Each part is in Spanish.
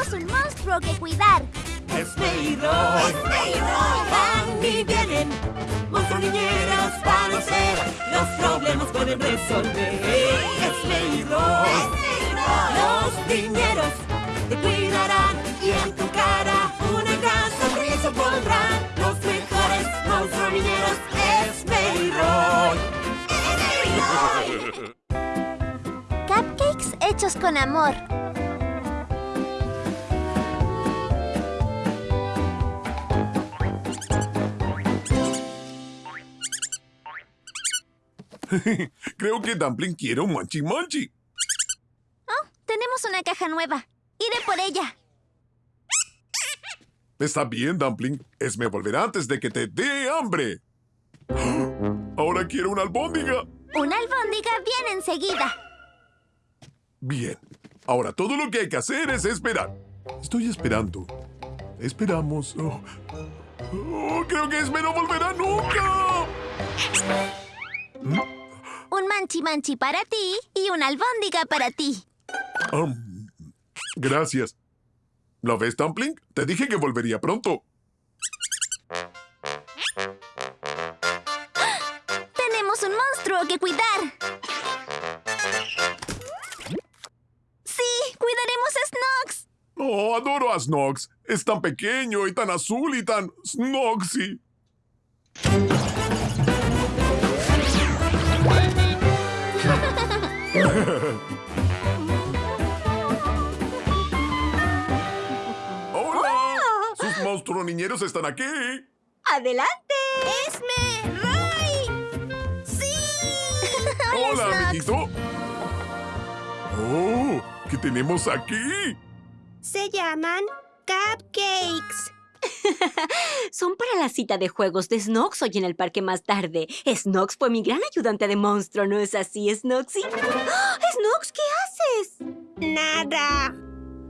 tenemos un monstruo que cuidar. Esme y Roy, van y vienen. Monstruos niñeros van a ser. Los problemas pueden resolver. Esme y Roy, los niñeros te cuidarán. Y en tu cara una gran sonrisa pondrán. Los mejores monstruos niñeros. Y Roy. Cupcakes hechos con amor. Creo que Dumpling quiere un manchi manchi. Oh, tenemos una caja nueva. Iré por ella. Está bien, Dumpling. Esme volverá antes de que te dé hambre. Ahora quiero una albóndiga. Una albóndiga viene enseguida. Bien. Ahora todo lo que hay que hacer es esperar. Estoy esperando. Esperamos. Oh. Oh, creo que Esme no volverá nunca. Un manchi manchi para ti y una albóndiga para ti. Gracias. ¿Lo ves, Dumpling? Te dije que volvería pronto. Tenemos un monstruo que cuidar. Sí, cuidaremos a Snox. Oh, adoro a Snox. Es tan pequeño y tan azul y tan Snoxy. ¡Hola! ¡Sus monstruos niñeros están aquí! ¡Adelante! ¡Esme! ¡Roy! ¡Sí! ¡Hola, Snox. amiguito! ¡Oh! ¿Qué tenemos aquí? Se llaman cupcakes. Son para la cita de juegos de Snox hoy en el parque más tarde. Snox fue mi gran ayudante de monstruo, ¿no es así, Snoxy? ¡Ah! Snox, ¿qué haces? Nada.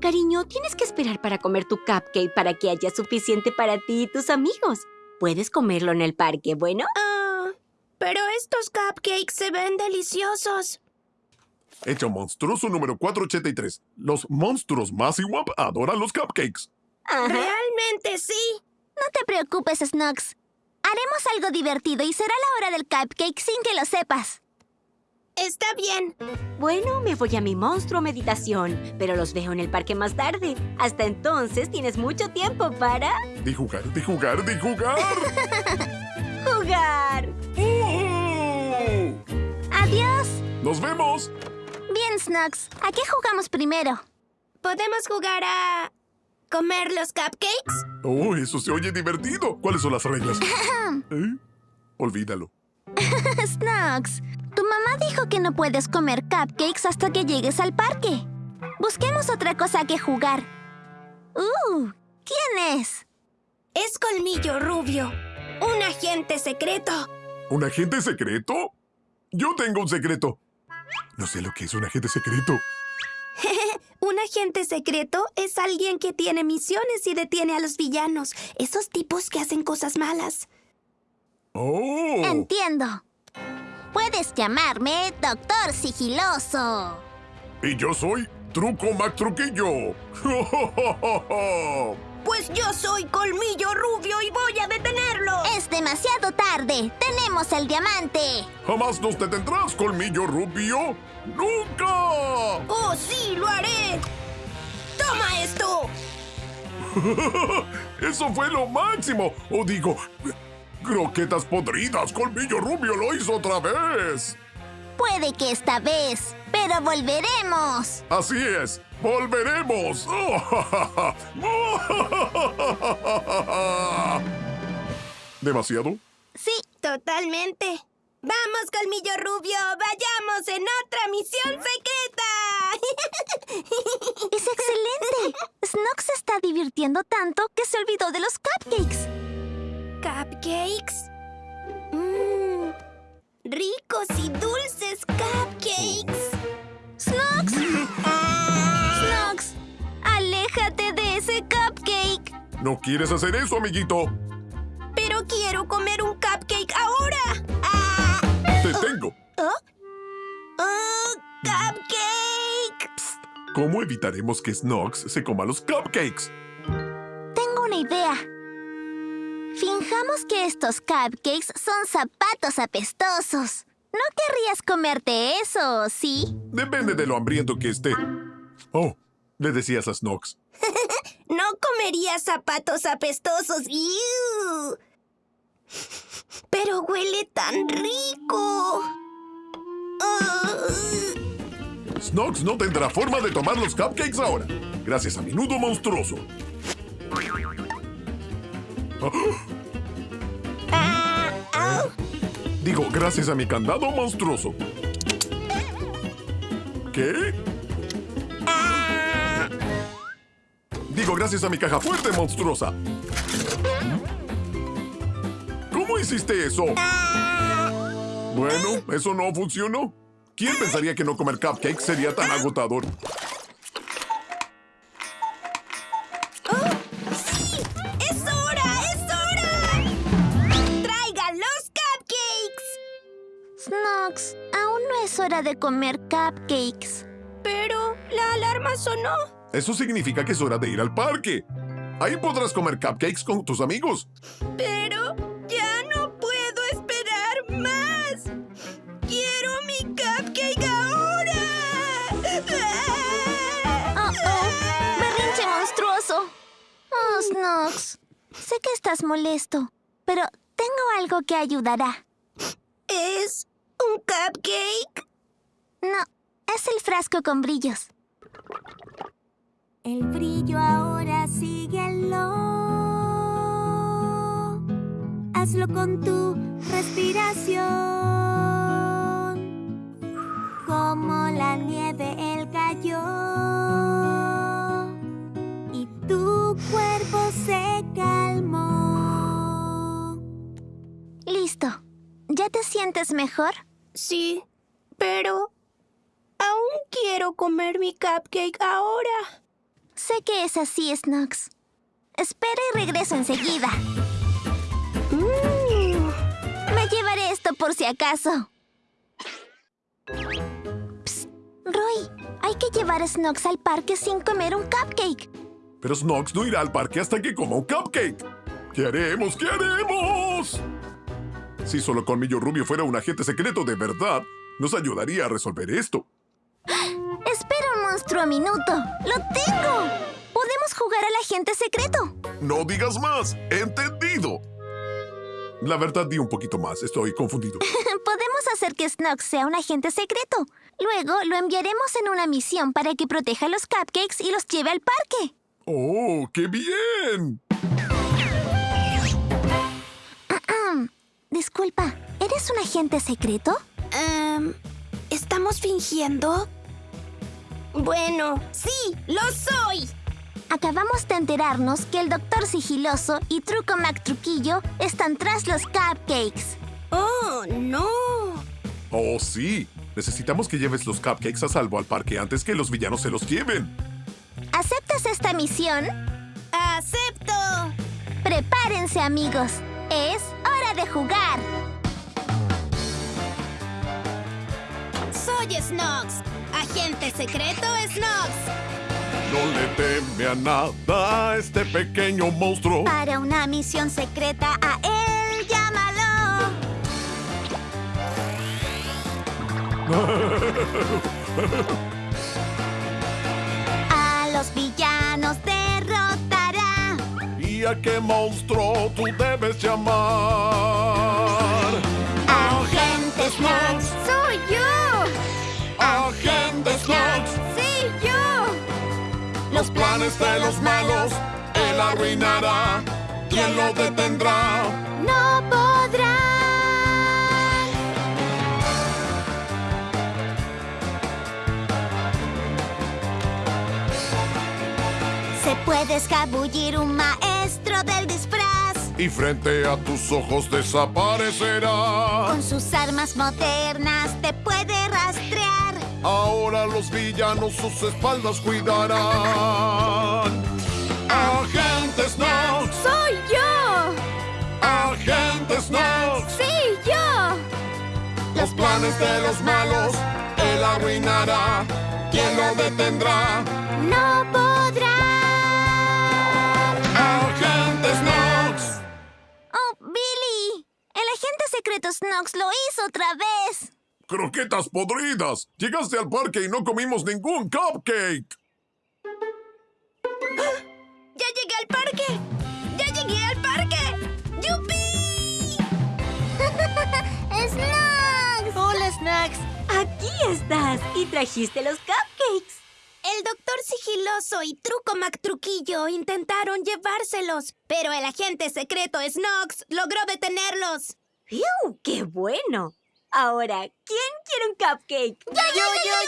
Cariño, tienes que esperar para comer tu cupcake para que haya suficiente para ti y tus amigos. Puedes comerlo en el parque, ¿bueno? Ah, pero estos cupcakes se ven deliciosos. Hecho monstruoso número 483. Los monstruos más iguap adoran los cupcakes. Ajá. Realmente sí. No te preocupes, Snox. Haremos algo divertido y será la hora del cupcake sin que lo sepas. Está bien. Bueno, me voy a mi monstruo meditación, pero los veo en el parque más tarde. Hasta entonces tienes mucho tiempo para De jugar, de jugar, de jugar. jugar. ¡Uh! Adiós. ¡Nos vemos! Bien, Snox. ¿A qué jugamos primero? ¿Podemos jugar a comer los cupcakes? Oh, eso se oye divertido. ¿Cuáles son las reglas? ¿Eh? Olvídalo. Snox, tu mamá dijo que no puedes comer cupcakes hasta que llegues al parque. Busquemos otra cosa que jugar. Uh, ¿quién es? Es Colmillo Rubio, un agente secreto. ¿Un agente secreto? Yo tengo un secreto. No sé lo que es un agente secreto. Un agente secreto es alguien que tiene misiones y detiene a los villanos, esos tipos que hacen cosas malas. ¡Oh! Entiendo. Puedes llamarme Doctor Sigiloso. Y yo soy Truco Mac Truquillo. Pues yo soy Colmillo Rubio y voy a detenerlo. Es demasiado tarde. Tenemos el diamante. Jamás nos detendrás, colmillo rubio. ¡Nunca! ¡Oh, sí, lo haré! ¡Toma esto! Eso fue lo máximo. O digo, croquetas podridas. Colmillo rubio lo hizo otra vez. Puede que esta vez, pero volveremos. Así es. Volveremos. ¿Demasiado? Sí, Totalmente. ¡Vamos, Colmillo Rubio! ¡Vayamos en otra misión secreta! es excelente. Snox se está divirtiendo tanto que se olvidó de los cupcakes. ¿Cupcakes? Mmm. Ricos y dulces cupcakes. ¡Snox! ¡Snox! ¡Aléjate de ese cupcake! ¿No quieres hacer eso, amiguito? Pero quiero comer un cupcake ahora. ¡Ah! Te tengo. ¿Oh? ¡Oh, cupcake! ¿Cómo evitaremos que Snox se coma los cupcakes? Tengo una idea. Finjamos que estos cupcakes son zapatos apestosos. No querrías comerte eso, ¿sí? Depende de lo hambriento que esté. Oh, le decías a Snox. No comería zapatos apestosos. Pero huele tan rico. Ah. Snox no tendrá forma de tomar los cupcakes ahora, gracias a mi nudo monstruoso. Digo, gracias a mi candado monstruoso. ¿Qué? Ah. Digo, gracias a mi caja fuerte monstruosa. ¿Cómo hiciste eso? Bueno, eso no funcionó. ¿Quién pensaría que no comer cupcakes sería tan agotador? Es hora de comer cupcakes. Pero la alarma sonó. Eso significa que es hora de ir al parque. Ahí podrás comer cupcakes con tus amigos. Pero ya no puedo esperar más. Quiero mi cupcake ahora. Oh, oh, berrinche monstruoso. Oh, Snox, sé que estás molesto, pero tengo algo que ayudará. ¿Es un cupcake? No, es el frasco con brillos. El brillo ahora síguelo. Hazlo con tu respiración. Como la nieve el cayó. ¿Ya te sientes mejor? Sí, pero aún quiero comer mi cupcake ahora. Sé que es así, Snox. Espera y regreso enseguida. Mm. Me llevaré esto por si acaso. Psst, Roy, hay que llevar a Snox al parque sin comer un cupcake. Pero Snox no irá al parque hasta que coma un cupcake. ¿Qué haremos? ¿Qué haremos? Si solo Colmillo Rubio fuera un agente secreto de verdad, nos ayudaría a resolver esto. Espera un monstruo minuto. ¡Lo tengo! Podemos jugar al agente secreto. No digas más. Entendido. La verdad, di un poquito más. Estoy confundido. Podemos hacer que Snox sea un agente secreto. Luego lo enviaremos en una misión para que proteja los cupcakes y los lleve al parque. ¡Oh, qué bien! Disculpa, ¿eres un agente secreto? Em, ¿Estamos fingiendo? Bueno, sí, lo soy. Acabamos de enterarnos que el Doctor Sigiloso y Truco Mac Truquillo están tras los cupcakes. Oh, no. ¡Oh, sí! Necesitamos que lleves los cupcakes a salvo al parque antes que los villanos se los lleven. ¿Aceptas esta misión? ¡Acepto! Prepárense, amigos. Es hora de jugar. Soy Snox, agente secreto Snox. No le teme a nada este pequeño monstruo. Para una misión secreta a él llámalo. ¿Y a qué monstruo tú debes llamar? Agente Snox. Soy yo. ¡Agente Snox! Sí, yo. Los planes de los malos él arruinará. ¿Quién lo detendrá? No podrán. Se puede escabullir un maestro del disfraz. Y frente a tus ojos desaparecerá. Con sus armas modernas te puede rastrear. Ahora los villanos sus espaldas cuidarán. ¡Agente Snox! ¡Soy yo! ¡Agente Snox! ¡Sí, yo! Los planes de los malos él arruinará. ¿quién lo detendrá? ¡No agente secreto Snox lo hizo otra vez. ¡Croquetas podridas! Llegaste al parque y no comimos ningún cupcake. ¡Ya llegué al parque! ¡Ya llegué al parque! ¡Yupi! ¡Snox! Hola, Snacks. Aquí estás y trajiste los cupcakes. El doctor sigiloso y Truco MacTruquillo intentaron llevárselos, pero el agente secreto Snox logró detenerlos. ¡Fiu! ¡Qué bueno! Ahora, ¿quién quiere un cupcake? Yo, yo,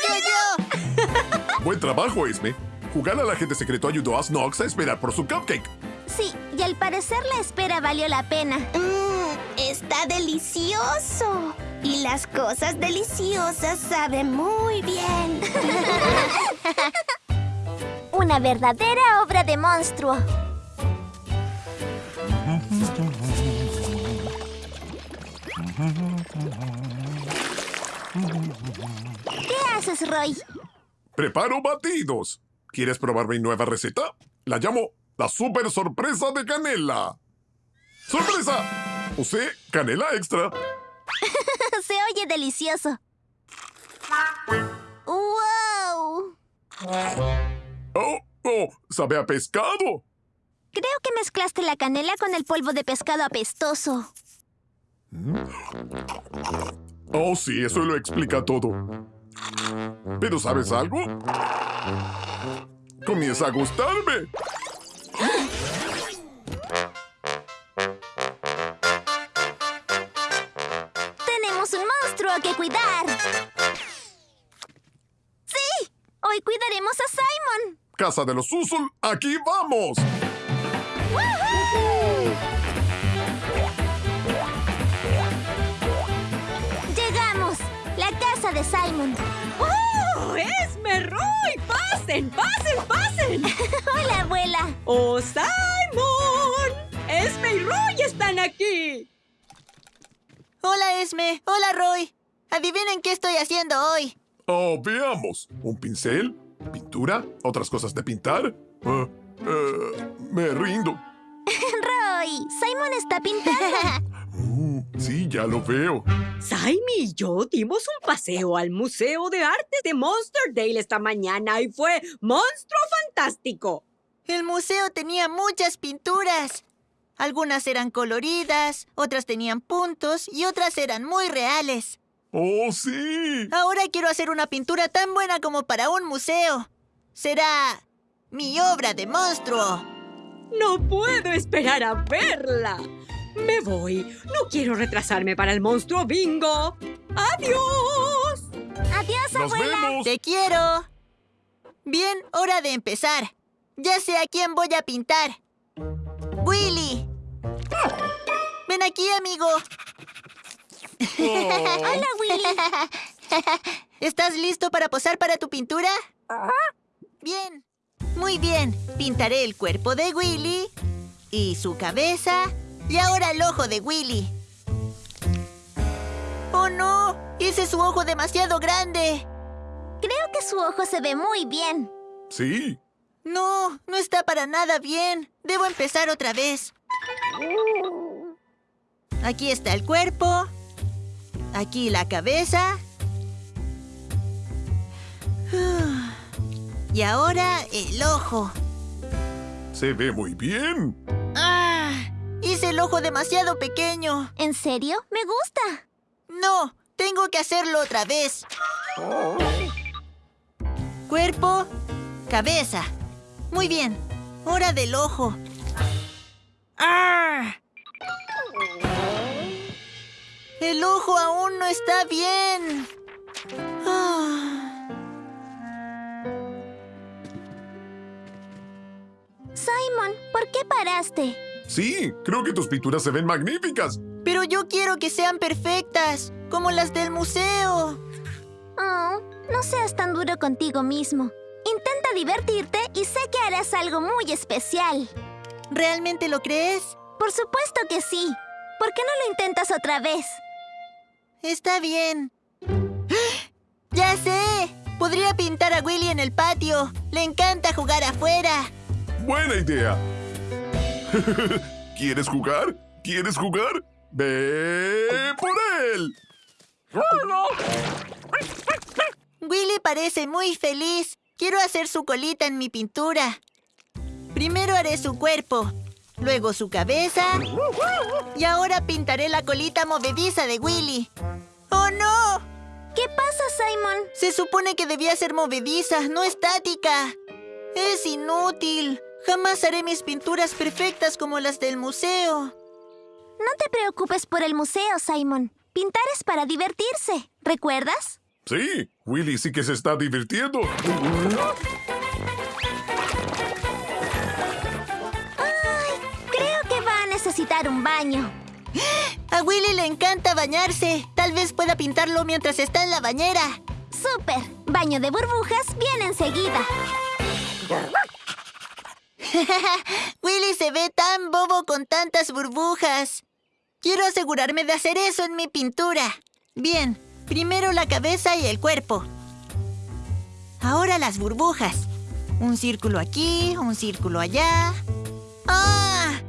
yo, yo. Buen trabajo, Esme. Jugar al agente secreto ayudó a Snox a esperar por su cupcake. Sí, y al parecer la espera valió la pena. Mmm, está delicioso. Y las cosas deliciosas saben muy bien. Una verdadera obra de monstruo. ¿Qué haces, Roy? Preparo batidos. ¿Quieres probar mi nueva receta? La llamo la super sorpresa de canela. ¡Sorpresa! Usé canela extra. Se oye delicioso. ¡Wow! ¡Oh! ¡Oh! ¡Sabe a pescado! Creo que mezclaste la canela con el polvo de pescado apestoso. Oh, sí, eso lo explica todo. Pero ¿sabes algo? Comienza a gustarme. Tenemos un monstruo que cuidar. ¡Sí! Hoy cuidaremos a Simon. Casa de los Usul, aquí vamos. Llegamos. De Simon. ¡Oh! ¡Esme Roy! ¡Pasen, pasen, pasen! Hola, abuela. ¡Oh, Simon! ¡Esme y Roy están aquí! Hola, Esme. Hola, Roy. Adivinen qué estoy haciendo hoy. Oh, veamos. ¿Un pincel? ¿Pintura? ¿Otras cosas de pintar? Ah, eh, me rindo. Roy, Simon está pintando. Sí, ya lo veo. Simon y yo dimos un paseo al Museo de Arte de Monsterdale esta mañana y fue monstruo fantástico. El museo tenía muchas pinturas. Algunas eran coloridas, otras tenían puntos y otras eran muy reales. ¡Oh, sí! Ahora quiero hacer una pintura tan buena como para un museo. Será mi obra de monstruo. No puedo esperar a verla. Me voy. No quiero retrasarme para el monstruo bingo. ¡Adiós! Adiós, ¡Nos abuela. vemos! Te quiero. Bien, hora de empezar. Ya sé a quién voy a pintar. Willy. Ven aquí, amigo. Hola, Willy. ¿Estás listo para posar para tu pintura? Bien. Muy bien. Pintaré el cuerpo de Willy y su cabeza y ahora el ojo de Willy. ¡Oh, no! Hice su ojo demasiado grande. Creo que su ojo se ve muy bien. Sí. No, no está para nada bien. Debo empezar otra vez. Aquí está el cuerpo. Aquí la cabeza. Y ahora el ojo. Se ve muy bien. Hice el ojo demasiado pequeño. ¿En serio? Me gusta. No, tengo que hacerlo otra vez. Cuerpo, cabeza. Muy bien. Hora del ojo. ¡Ah! El ojo aún no está bien. Ah. Simon, ¿por qué paraste? Sí, creo que tus pinturas se ven magníficas. Pero yo quiero que sean perfectas, como las del museo. Oh, no seas tan duro contigo mismo. Intenta divertirte y sé que harás algo muy especial. ¿Realmente lo crees? Por supuesto que sí. ¿Por qué no lo intentas otra vez? Está bien. ¡Ah! ¡Ya sé! Podría pintar a Willy en el patio. Le encanta jugar afuera. Buena idea. ¿Quieres jugar? ¿Quieres jugar? ¡Ve por él! Willy parece muy feliz. Quiero hacer su colita en mi pintura. Primero haré su cuerpo, luego su cabeza y ahora pintaré la colita movediza de Willy. ¡Oh, no! ¿Qué pasa, Simon? Se supone que debía ser movediza, no estática. Es inútil. Jamás haré mis pinturas perfectas como las del museo. No te preocupes por el museo, Simon. Pintar es para divertirse, ¿recuerdas? Sí, Willy sí que se está divirtiendo. Ay, creo que va a necesitar un baño. A Willy le encanta bañarse. Tal vez pueda pintarlo mientras está en la bañera. ¡Súper! Baño de burbujas viene enseguida. Willy se ve tan bobo con tantas burbujas. Quiero asegurarme de hacer eso en mi pintura. Bien, primero la cabeza y el cuerpo. Ahora las burbujas. Un círculo aquí, un círculo allá. ¡Ah!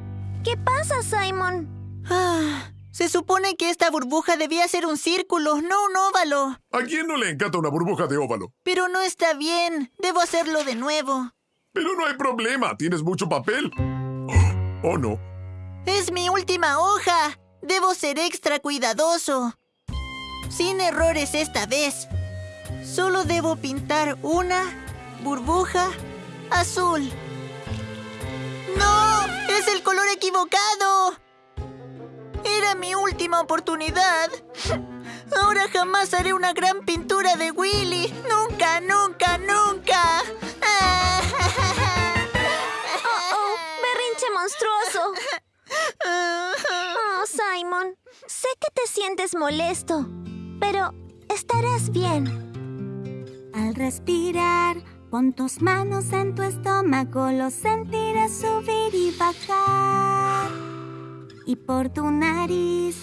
¿Qué pasa, Simon? Ah, se supone que esta burbuja debía ser un círculo, no un óvalo. ¿A quién no le encanta una burbuja de óvalo? Pero no está bien. Debo hacerlo de nuevo. Pero no hay problema, tienes mucho papel. ¿O oh, no? Es mi última hoja. Debo ser extra cuidadoso. Sin errores esta vez. Solo debo pintar una burbuja azul. ¡No! ¡Es el color equivocado! Era mi última oportunidad. Ahora jamás haré una gran pintura de Willy. Nunca, nunca, nunca. Oh, Simon, sé que te sientes molesto, pero estarás bien. Al respirar, pon tus manos en tu estómago, lo sentirás subir y bajar. Y por tu nariz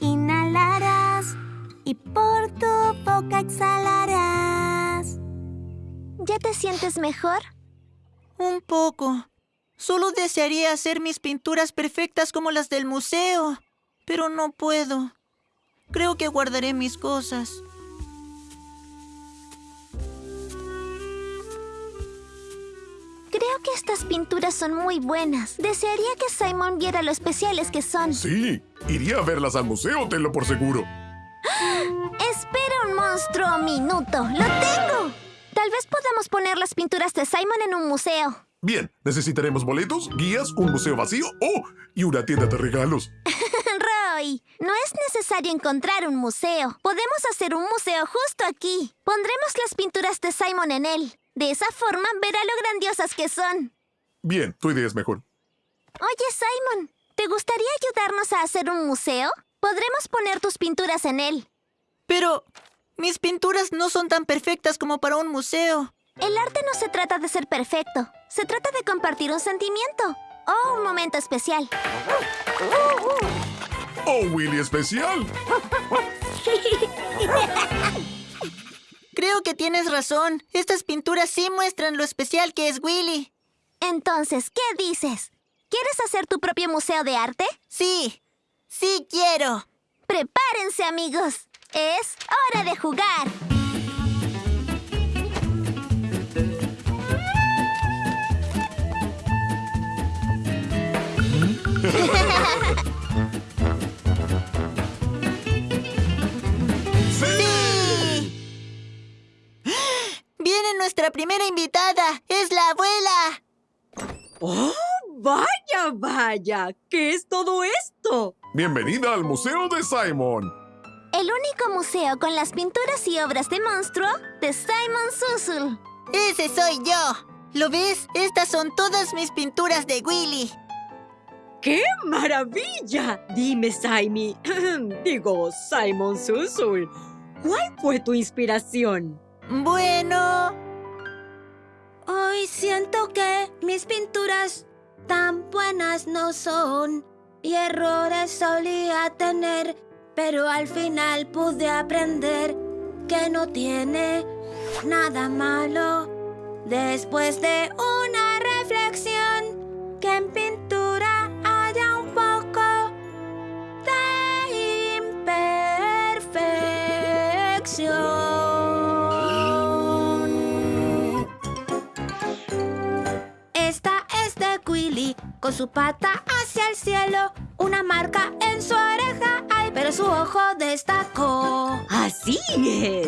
inhalarás y por tu boca exhalarás. ¿Ya te sientes mejor? Un poco. Solo desearía hacer mis pinturas perfectas como las del museo, pero no puedo. Creo que guardaré mis cosas. Creo que estas pinturas son muy buenas. Desearía que Simon viera lo especiales que son. Sí, iría a verlas al museo, tenlo por seguro. Espera un monstruo minuto. ¡Lo tengo! Tal vez podamos poner las pinturas de Simon en un museo. Bien, necesitaremos boletos, guías, un museo vacío oh, y una tienda de regalos. Roy, no es necesario encontrar un museo. Podemos hacer un museo justo aquí. Pondremos las pinturas de Simon en él. De esa forma verá lo grandiosas que son. Bien, tu idea es mejor. Oye, Simon, ¿te gustaría ayudarnos a hacer un museo? Podremos poner tus pinturas en él. Pero mis pinturas no son tan perfectas como para un museo. El arte no se trata de ser perfecto. Se trata de compartir un sentimiento o un momento especial. ¡Oh, Willy especial! Creo que tienes razón. Estas pinturas sí muestran lo especial que es Willy. Entonces, ¿qué dices? ¿Quieres hacer tu propio museo de arte? Sí, sí quiero. Prepárense, amigos. Es hora de jugar. Viene nuestra primera invitada. Es la abuela. ¡Oh, vaya, vaya! ¿Qué es todo esto? Bienvenida al Museo de Simon. El único museo con las pinturas y obras de monstruo de Simon Susul. Ese soy yo. ¿Lo ves? Estas son todas mis pinturas de Willy. ¡Qué maravilla! Dime, Simon. Digo, Simon Susul. ¿Cuál fue tu inspiración? Bueno... Hoy siento que mis pinturas tan buenas no son. Y errores solía tener, pero al final pude aprender que no tiene nada malo. Después de una reflexión, con su pata hacia el cielo, una marca en su oreja, ay, pero su ojo destacó. Así es.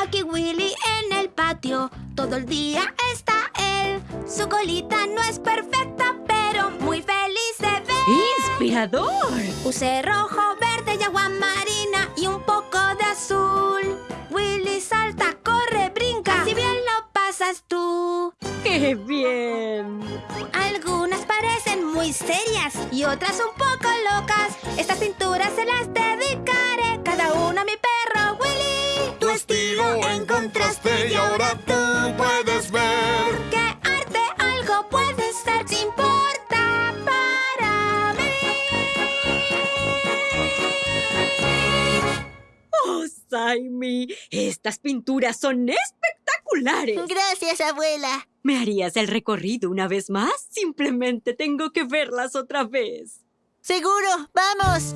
Aquí Willy en el patio, todo el día está él. Su colita no es perfecta, pero muy feliz de ver. ¡Inspirador! Puse rojo, verde y agua marina y un poco de azul. Willy salta, corre, brinca. Si bien lo pasas tú. ¡Qué bien! Otras un poco locas. Estas pinturas se las dedicaré cada uno a mi perro Willy. Tu estilo encontraste y ahora tú puedes ver. Que arte algo puede ser si importa para mí. ¡Oh, Saimi! Estas pinturas son espectaculares. Gracias, abuela. ¿Me harías el recorrido una vez más? Simplemente tengo que verlas otra vez. Seguro, vamos.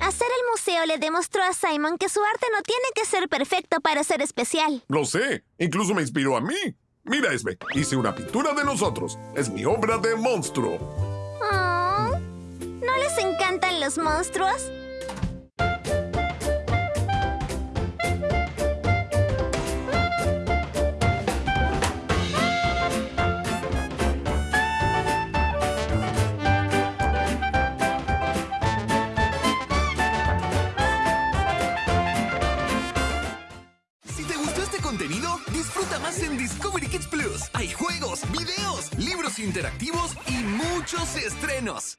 Hacer el museo le demostró a Simon que su arte no tiene que ser perfecto para ser especial. Lo sé, incluso me inspiró a mí. Mira, Esme, hice una pintura de nosotros. Es mi obra de monstruo. Oh, ¿No les encantan los monstruos? En Discovery Kids Plus. Hay juegos, videos, libros interactivos y muchos estrenos.